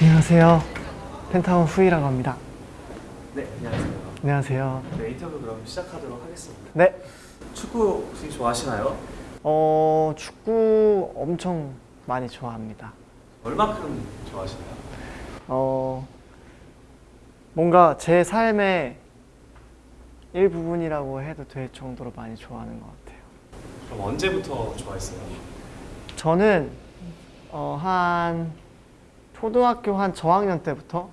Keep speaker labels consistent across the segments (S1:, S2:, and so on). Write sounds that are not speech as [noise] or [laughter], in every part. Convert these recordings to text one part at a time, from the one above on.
S1: 안녕하세요. 펜타곤 후이라고 합니다.
S2: 네, 안녕하세요.
S1: 안녕하세요.
S2: 네, 인터뷰 그럼 시작하도록 하겠습니다.
S1: 네.
S2: 축구 혹시 좋아하시나요?
S1: 어, 축구 엄청 많이 좋아합니다.
S2: 얼마큼 좋아하시나요?
S1: 어, 뭔가 제 삶의 일부분이라고 해도 될 정도로 많이 좋아하는 것 같아요.
S2: 그럼 언제부터 좋아했어요?
S1: 저는 어, 한 초등학교 한 저학년 때부터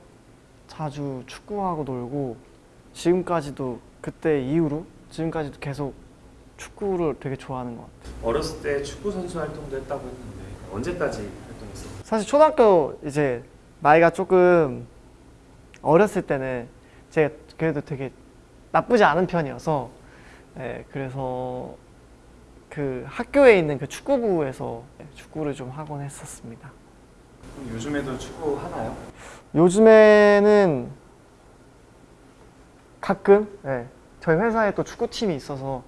S1: 자주 축구하고 놀고 지금까지도 그때 이후로 지금까지도 계속 축구를 되게 좋아하는 것 같아요.
S2: 어렸을 때 축구 선수 활동도 했다고 했는데 언제까지 활동했어요?
S1: 사실 초등학교 이제 나이가 조금 어렸을 때는 제가 그래도 되게 나쁘지 않은 편이어서 예, 그래서 그 학교에 있는 그 축구부에서 축구를 좀 하곤 했었습니다.
S2: 요즘에도 축구 하나요?
S1: 요즘에는 가끔 예, 저희 회사에 또 축구팀이 있어서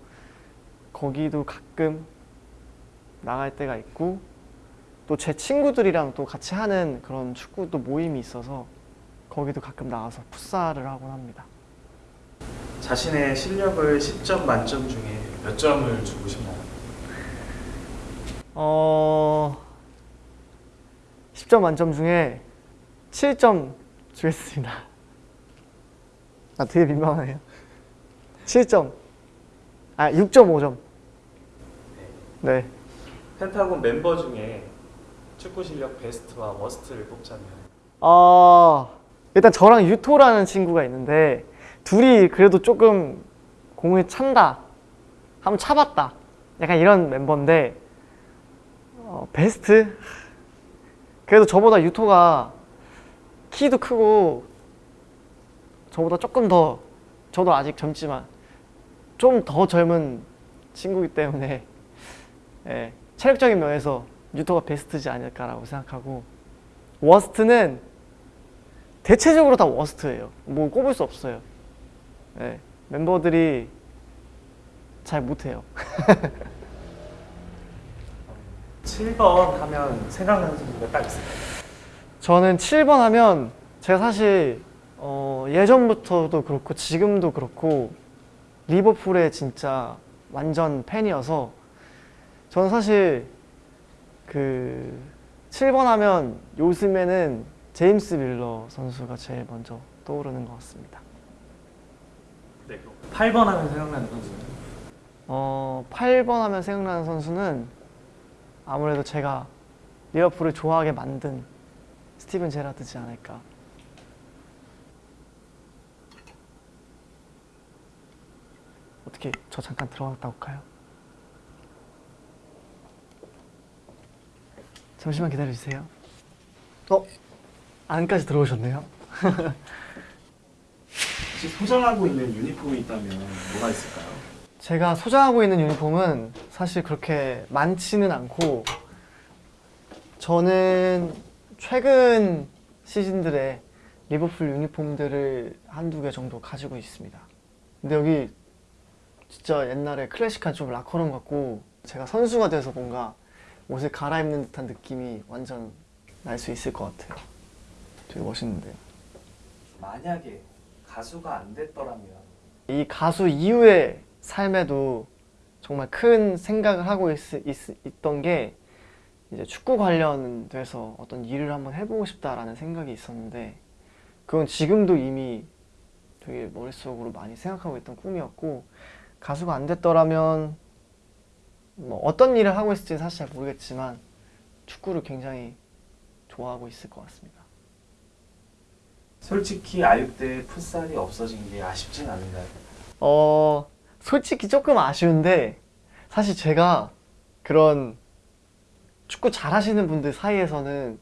S1: 거기도 가끔 나갈 때가 있고 또 제 친구들이랑 또 같이 하는 그런 축구 또 모임이 있어서 거기도 가끔 나가서 풋살을 하곤 합니다.
S2: 자신의 실력을 10점 만점 중에 몇 점을 주고 싶나요?
S1: 어 10점 만점 중에 7점 주겠습니다. 아 되게 민망하네요. 7점. 아 6.5점. 네.
S2: 펜타곤 멤버 중에 축구 실력 베스트와 워스트를 뽑자면
S1: 어 일단 저랑 유토라는 친구가 있는데 둘이 그래도 조금 공을 찬다. 한번 차봤다. 약간 이런 멤버인데 어, 베스트 그래도 저보다 유토가 키도 크고 저보다 조금 더 저도 아직 젊지만 좀 더 젊은 친구이기 때문에 예, 체력적인 면에서 유토가 베스트지 않을까라고 생각하고 워스트는 대체적으로 다 워스트예요. 뭐 꼽을 수 없어요. 예, 멤버들이 잘 못해요. [laughs]
S2: 7번 하면 생각나는 선수가 딱 있어요.
S1: 저는 7번 하면 제가 사실 어, 예전부터도 그렇고 지금도 그렇고 리버풀의 진짜 완전 팬이어서 저는 사실 그 7번 하면 요즘에는 제임스 밀러 선수가 제일 먼저 떠오르는 것 같습니다.
S2: 네, 8번 하면 생각나는 선수는
S1: 어, 8번 하면 생각나는 선수는 아무래도 제가 리버풀을 좋아하게 만든 스티븐 제라드지 않을까. 어떻게 저 잠깐 들어갔다 올까요? 잠시만 기다려 주세요. 어? 안까지 들어오셨네요. [laughs]
S2: 혹시 소장하고 있는 유니폼이 있다면 뭐가 있을까요?
S1: 제가 소장하고 있는 유니폼은 사실 그렇게 많지는 않고 저는 최근 시즌들의 리버풀 유니폼들을 한두 개 정도 가지고 있습니다. 근데 여기 진짜 옛날에 클래식한 좀 라커룸 같고 제가 선수가 돼서 뭔가 옷을 갈아입는 듯한 느낌이 완전 날 수 있을 것 같아요. 되게 멋있는데요.
S2: 만약에 가수가 안 됐더라면
S1: 이 가수 이후의 삶에도 정말 큰 생각을 하고 있, 있, 던게 이제 축구 관련돼서 어떤 일을 한번 해보고 싶다라는 생각이 있었는데 그건 지금도 이미 되게 머릿속으로 많이 생각하고 있던 꿈이었고 가수가 안 됐더라면 뭐 어떤 일을 하고 있을지는 사실 잘 모르겠지만 축구를 굉장히 좋아하고 있을 것 같습니다.
S2: 솔직히 아육대 풋살이 없어진 게 아쉽진 않은가요?
S1: 어 솔직히 조금 아쉬운데 사실 제가 그런 축구 잘하시는 분들 사이에서는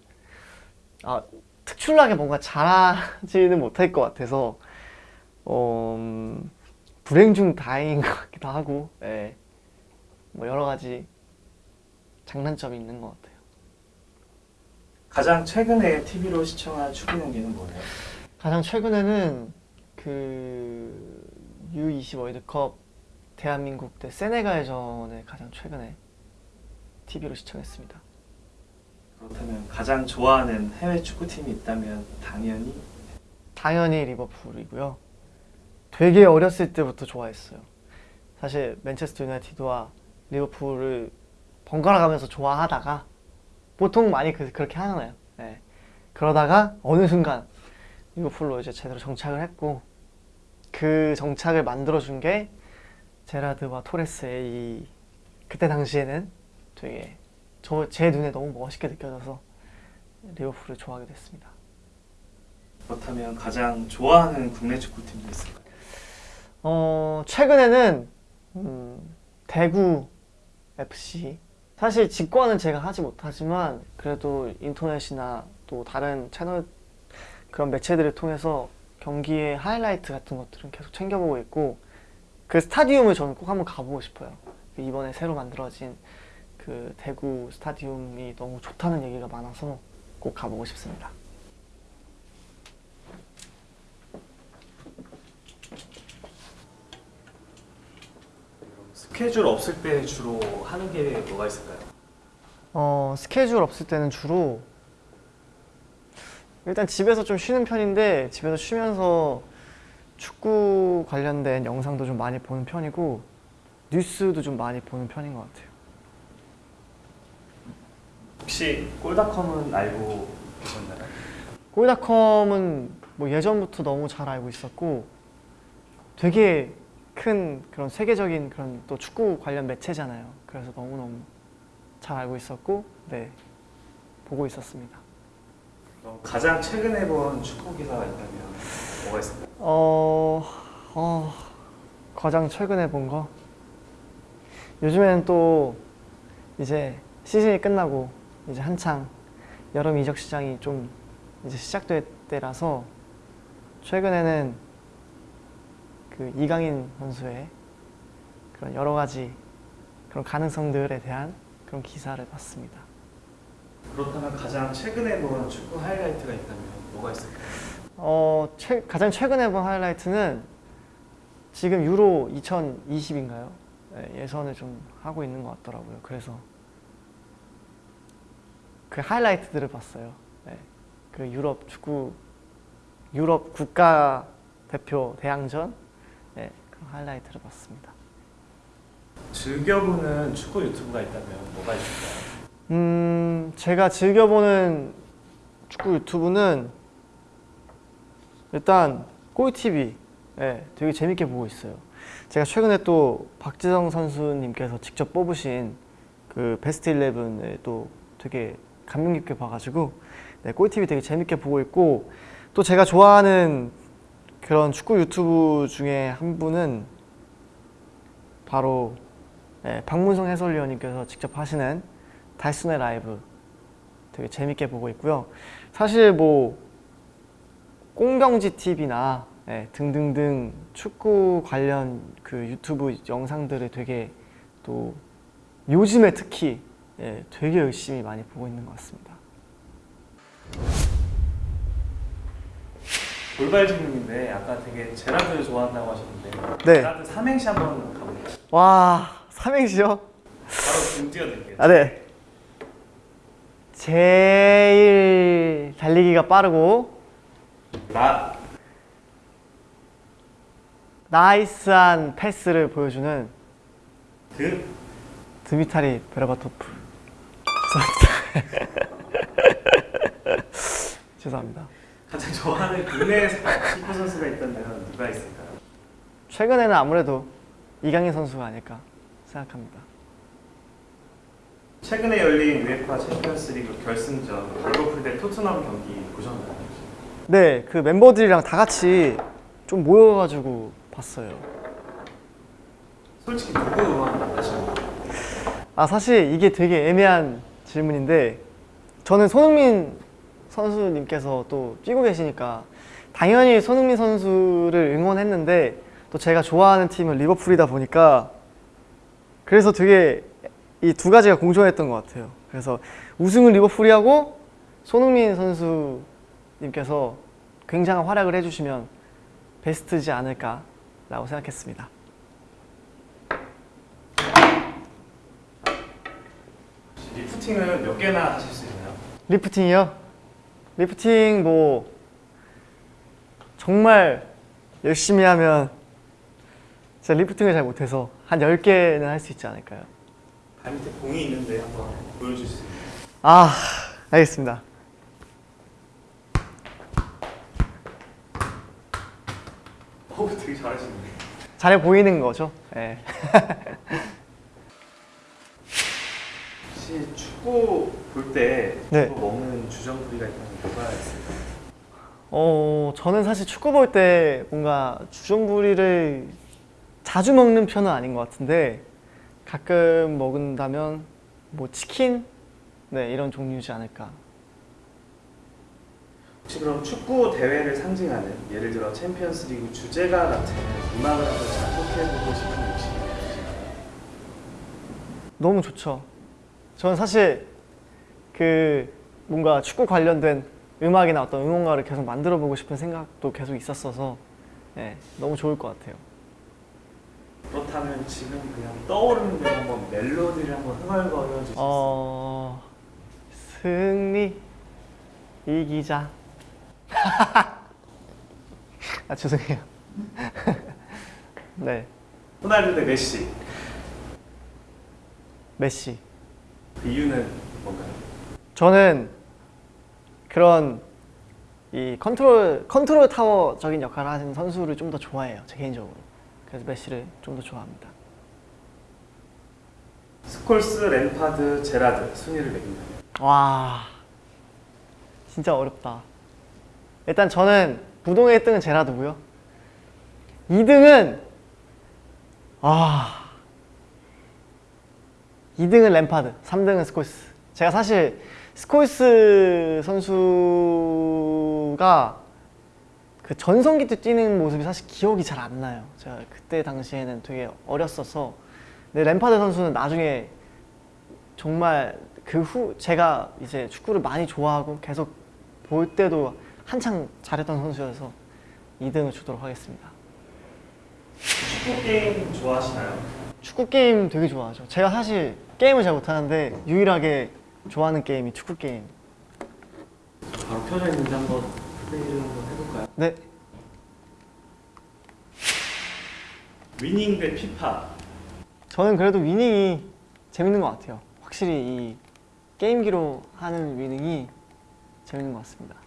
S1: 아, 특출나게 뭔가 잘하지는 못할 것 같아서 어, 음, 불행 중 다행인 것 같기도 하고 예. 뭐 여러 가지 장단점이 있는 것 같아요.
S2: 가장 최근에 TV로 시청한 축구 경기는 뭐예요?
S1: 가장 최근에는 그 U20 월드컵 대한민국 대 세네갈전을 가장 최근에 TV로 시청했습니다.
S2: 그렇다면 가장 좋아하는 해외 축구팀이 있다면 당연히
S1: 당연히 리버풀이고요. 되게 어렸을 때부터 좋아했어요. 사실 맨체스터 유나이티드와 리버풀을 번갈아 가면서 좋아하다가 보통 많이 그, 그렇게 하잖아요. 네. 그러다가 어느 순간 리버풀로 이제 제대로 정착을 했고 그 정착을 만들어준 게 제라드와 토레스의 이 그때 당시에는 되게 저 제 눈에 너무 멋있게 느껴져서 리버풀을 좋아하게 됐습니다.
S2: 그렇다면 가장 좋아하는 국내 축구팀도 있을까요?
S1: 어, 최근에는 음, 대구 FC 사실 직관은 제가 하지 못하지만 그래도 인터넷이나 또 다른 채널 그런 매체들을 통해서 경기의 하이라이트 같은 것들은 계속 챙겨보고 있고 그 스타디움을 저는 꼭 한번 가보고 싶어요. 그 이번에 새로 만들어진 그 대구 스타디움이 너무 좋다는 얘기가 많아서 꼭 가보고 싶습니다.
S2: 스케줄 없을 때 주로 하는 게 뭐가 있을까요?
S1: 어, 스케줄 없을 때는 주로 일단 집에서 좀 쉬는 편인데 집에서 쉬면서 축구 관련된 영상도 좀 많이 보는 편이고 뉴스도 좀 많이 보는 편인 것 같아요.
S2: 혹시 골닷컴은 알고 계셨나요?
S1: 골닷컴은 뭐 예전부터 너무 잘 알고 있었고 되게 큰 그런 세계적인 그런 또 축구 관련 매체잖아요. 그래서 너무너무 잘 알고 있었고 네 보고 있었습니다.
S2: 가장 최근에 본 축구 기사가 있다면 뭐가 있을까요?
S1: 어, 어, 가장 최근에 본 거? 요즘에는 또 이제 시즌이 끝나고 이제 한창 여름 이적 시장이 좀 이제 시작될 때라서 최근에는 그 이강인 선수의 그런 여러 가지 그런 가능성들에 대한 그런 기사를 봤습니다.
S2: 그렇다면 가장 최근에 본 축구 하이라이트가 있다면 뭐가 있을까요?
S1: 어, 최, 가장 최근에 본 하이라이트는 지금 유로 2020인가요? 예선을 좀 하고 있는 것 같더라고요. 그래서 그 하이라이트들을 봤어요. 네. 그 유럽 축구 유럽 국가 대표 대항전 네, 그 하이라이트를 봤습니다.
S2: 즐겨보는 축구 유튜브가 있다면 뭐가 있을까요?
S1: 음, 제가 즐겨보는 축구 유튜브는 일단 꼴TV 예, 되게 재밌게 보고 있어요. 제가 최근에 또 박지성 선수님께서 직접 뽑으신 그 베스트 11을 또 되게 감명 깊게 봐가지고 네, 꼴TV 되게 재밌게 보고 있고 또 제가 좋아하는 그런 축구 유튜브 중에 한 분은 바로 예, 박문성 해설위원님께서 직접 하시는 달순의 라이브 되게 재밌게 보고 있고요. 사실 뭐 꽁병지 TV나 예, 등등등 축구 관련 그 유튜브 영상들을 되게 또 요즘에 특히 예, 되게 열심히 많이 보고 있는 것 같습니다.
S2: 돌발 질문인데 아까 되게 제라드 좋아한다고 하셨는데
S1: 네.
S2: 제라드 삼행시 한번 가볼까요?
S1: 와 삼행시요?
S2: 바로 지금 띄워드릴게요.
S1: 아 네. 제일 달리기가 빠르고
S2: 나.
S1: 나이스한 패스를 보여주는
S2: 드.
S1: 드미타리 베르바토프. 죄송합니다. [laughs] 죄송합니다.
S2: 가장 좋아하는 국내 축구 선수가 있다면 누가 있을까요?
S1: 최근에는 아무래도 이강인 선수가 아닐까 생각합니다.
S2: 최근에 열린 UEFA 챔피언스리그 결승전 리버풀 대 토트넘 경기 보셨나요?
S1: 네 그 멤버들이랑 다 같이 좀 모여가지고 봤어요
S2: 솔직히 누구 응원 하시나요?
S1: 아 사실 이게 되게 애매한 질문인데 저는 손흥민 선수님께서 또 뛰고 계시니까 당연히 손흥민 선수를 응원했는데 또 제가 좋아하는 팀은 리버풀이다 보니까 그래서 되게 이 두 가지가 공존했던 것 같아요. 그래서 우승은 리버풀이 하고 손흥민 선수 님께서 굉장한 활약을 해주시면 베스트지 않을까라고 생각했습니다.
S2: 리프팅을 몇 개나 하실 수 있나요?
S1: 리프팅이요? 리프팅 뭐 정말 열심히 하면 제가 리프팅을 잘 못해서 한 10개는 할 수 있지 않을까요?
S2: 발 밑에 공이 있는데 한번 보여줄 수 있나요?
S1: 아 알겠습니다
S2: 오 되게 잘하시네요.
S1: 잘해 보이는 거죠? 네. [laughs]
S2: 혹시 축구 볼때
S1: 네.
S2: 먹는 주전부리가 있다면 뭐가 있을까요?
S1: 어 저는 사실 축구 볼 때 뭔가 주전부리를 자주 먹는 편은 아닌 것 같은데 가끔 먹는다면 뭐 치킨 네 이런 종류지 않을까
S2: 혹시 그럼 축구 대회를 상징하는 예를 들어 챔피언스 리그 주제가 같은 음악을 한번 작곡해보고 싶은 욕심이 있으신가요?
S1: 너무 좋죠. 저는 사실 그 뭔가 축구 관련된 음악이나 어떤 응원가를 계속 만들어 보고 싶은 생각도 계속 있었어서 네, 너무 좋을 것 같아요.
S2: 그렇다면 지금 그냥 떠오르는 대로 한번 멜로디를 한번 흥얼거려 주실 수 있어요?
S1: 어 승리 이기자. [laughs] 아 죄송해요. [laughs] 네
S2: 호날두 대 메시
S1: 메시.
S2: 그 이유는 뭔가요?
S1: 저는 그런 이 컨트롤 컨트롤 타워적인 역할을 하는 선수를 좀 더 좋아해요. 제 개인적으로. 그래서 메시를 좀 더 좋아합니다.
S2: 스콜스, 램파드, 제라드 순위를 매긴다면
S1: 와 진짜 어렵다. 일단 저는 부동의 1등은 제라드고요. 2등은 아 2등은 램파드, 3등은 스콜스. 제가 사실 스콜스 선수가 그 전성기 때 뛰는 모습이 사실 기억이 잘 안 나요. 제가 그때 당시에는 되게 어렸어서. 근데 램파드 선수는 나중에 정말 그 후 제가 이제 축구를 많이 좋아하고 계속 볼 때도 한창 잘했던 선수여서 2등을 주도록 하겠습니다.
S2: 축구 게임 좋아하시나요?
S1: 축구 게임 되게 좋아하죠. 제가 사실 게임을 잘 못하는데 유일하게 좋아하는 게임이 축구 게임.
S2: 바로 켜져 있는데 한번 플레이를 한번 해볼까요?
S1: 네,
S2: 위닝 대 피파
S1: 저는 그래도 위닝이 재밌는 것 같아요. 확실히 이 게임기로 하는 위닝이 재밌는 것 같습니다.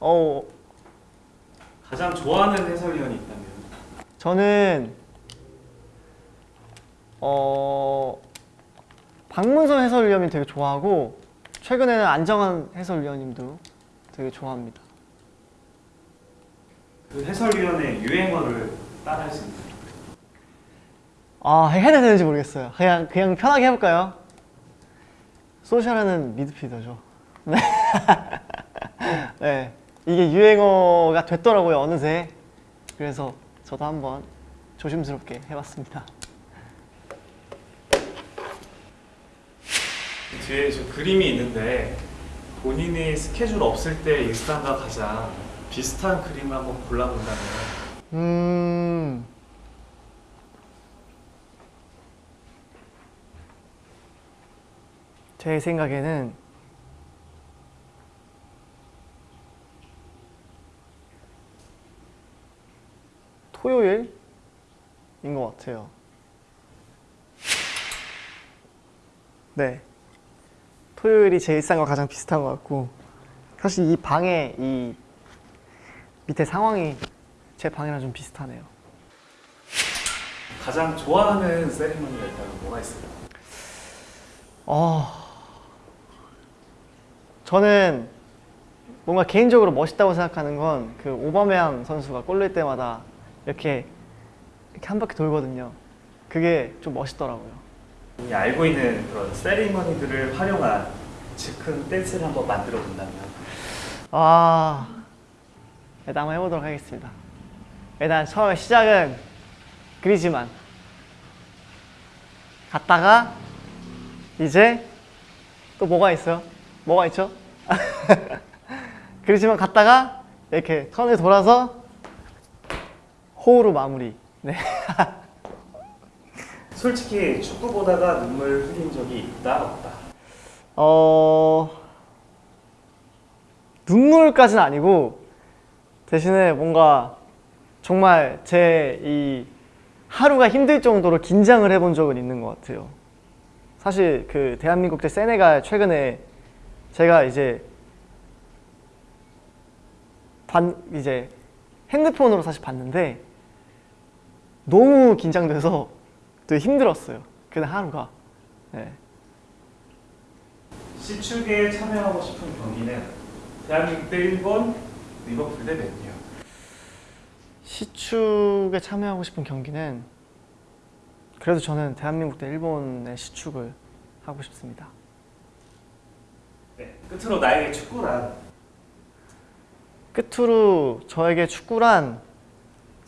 S1: 어,
S2: 가장 좋아하는 해설위원이 있다면
S1: 저는 어 박문선 해설위원님 되게 좋아하고 최근에는 안정환 해설위원님도 되게 좋아합니다.
S2: 그 해설위원의 유행어를 따라할 수 있나요?
S1: 아 해야 되는지 모르겠어요. 그냥 그냥 편하게 해볼까요? 소셜하는 미드필더죠. [laughs] 네. 네. 이게 유행어가 됐더라고요 어느새. 그래서 저도 한번 조심스럽게 해봤습니다.
S2: 뒤에 저 그림이 있는데 본인이 스케줄 없을 때 일상과 가장 비슷한 그림을 한번 골라본다면
S1: 음. 제 생각에는 토요일인 것 같아요. 네. 토요일이 제 일상과 가장 비슷한 것 같고 사실 이 방에 이 밑에 상황이 제 방이랑 좀 비슷하네요.
S2: 가장 좋아하는 세리머니가 있다면 뭐가 있을까요?
S1: 어, 저는 뭔가 개인적으로 멋있다고 생각하는 건 그 오바메양 선수가 골 넣을 때마다 이렇게 이렇게 한 바퀴 돌거든요. 그게 좀 멋있더라고요.
S2: 본인이 알고 있는 그런 세리머니들을 활용한 즉흥 댄스를 한번 만들어 본다면
S1: 아, 일단 한번 해보도록 하겠습니다. 일단 처음 시작은 그리지만 갔다가 이제 또 뭐가 있어요? 뭐가 있죠? [laughs] 그리지만 갔다가 이렇게 턴을 돌아서 호우로 마무리. 네. [laughs]
S2: 솔직히 축구 보다가 눈물 흘린 적이 있다 없다
S1: 어 눈물까지는 아니고 대신에 뭔가 정말 제 이 하루가 힘들 정도로 긴장을 해본 적은 있는 것 같아요. 사실 그 대한민국 대 세네갈 최근에 제가 이제 반 이제 핸드폰으로 사실 봤는데 너무 긴장돼서 되게 힘들었어요. 그날 하루가. 네.
S2: 시축에 참여하고 싶은 경기는 대한민국 대 일본, 리버풀 대 맨유.
S1: 시축에 참여하고 싶은 경기는 그래도 저는 대한민국 대 일본의 시축을 하고 싶습니다.
S2: 네. 끝으로 나에게 축구란
S1: 끝으로 저에게 축구란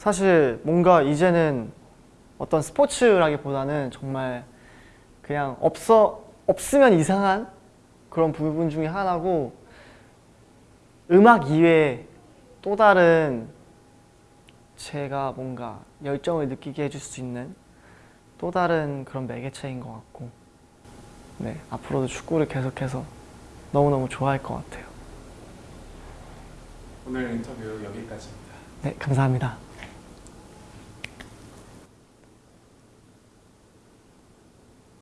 S1: 사실 뭔가 이제는 어떤 스포츠라기보다는 정말 그냥 없어 없으면 이상한 그런 부분 중에 하나고 음악 이외에 또 다른 제가 뭔가 열정을 느끼게 해줄 수 있는 또 다른 그런 매개체인 것 같고 네 앞으로도 축구를 계속해서 너무너무 좋아할 것 같아요.
S2: 오늘 인터뷰 여기까지입니다.
S1: 네 감사합니다.